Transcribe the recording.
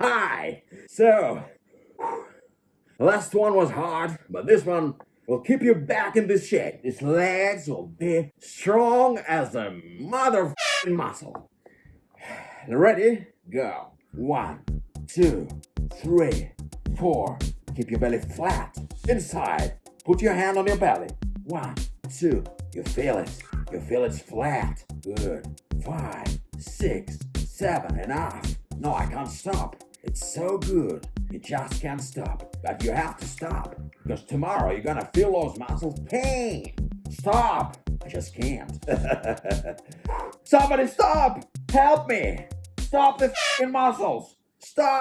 Hi! So, last one was hard, but this one will keep you back in the shed. These legs will be strong as a mother muscle. Ready? Go. One, two, three, four. Keep your belly flat. Inside. Put your hand on your belly. One, two. You feel it. You feel it's flat. Good. Five, six, seven. Enough. No, I can't stop. It's so good. You just can't stop. But you have to stop. Because tomorrow you're gonna feel those muscles pain. Stop. I just can't. Somebody stop! Help me! Stop the f***ing muscles! Stop!